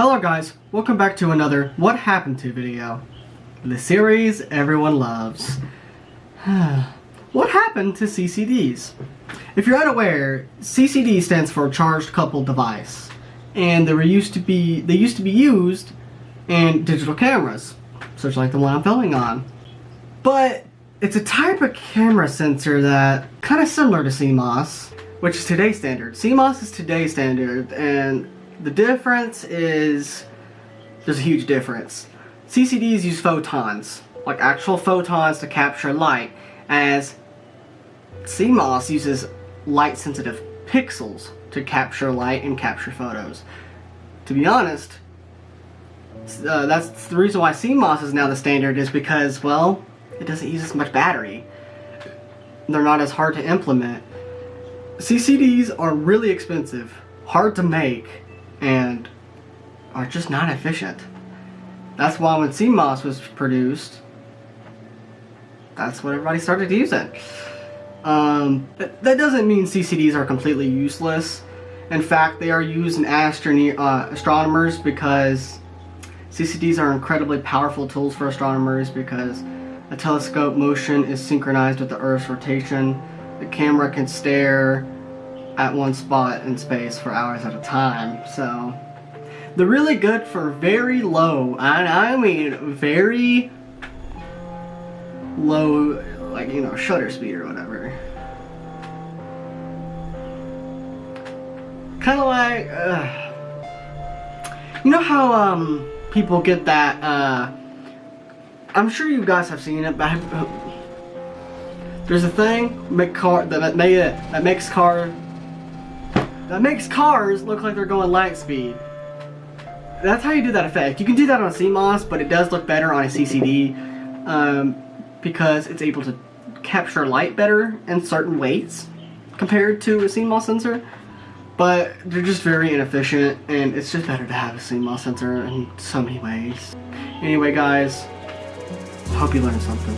Hello guys, welcome back to another What Happened To video. The series everyone loves. what happened to CCDs? If you're unaware, CCD stands for Charged Coupled Device. And they were used to be they used to be used in digital cameras, such like the one I'm filming on. But it's a type of camera sensor that kind of similar to CMOS, which is today's standard. CMOS is today's standard, and the difference is there's a huge difference. CCDs use photons, like actual photons to capture light, as CMOS uses light-sensitive pixels to capture light and capture photos. To be honest, uh, that's the reason why CMOS is now the standard is because, well, it doesn't use as much battery. They're not as hard to implement. CCDs are really expensive, hard to make, and are just not efficient. That's why when CMOS was produced, that's what everybody started using. Um, that doesn't mean CCDs are completely useless. In fact, they are used in astronomy, uh, astronomers because CCDs are incredibly powerful tools for astronomers because a telescope motion is synchronized with the Earth's rotation. The camera can stare at one spot in space for hours at a time. So they're really good for very low, and I mean very low, like, you know, shutter speed or whatever. Kind of like, uh, you know how um, people get that, uh, I'm sure you guys have seen it, but there's a thing make car that, that, that makes car that makes cars look like they're going light speed. That's how you do that effect. You can do that on a CMOS, but it does look better on a CCD um, because it's able to capture light better in certain weights compared to a CMOS sensor. But they're just very inefficient, and it's just better to have a CMOS sensor in so many ways. Anyway, guys, hope you learned something.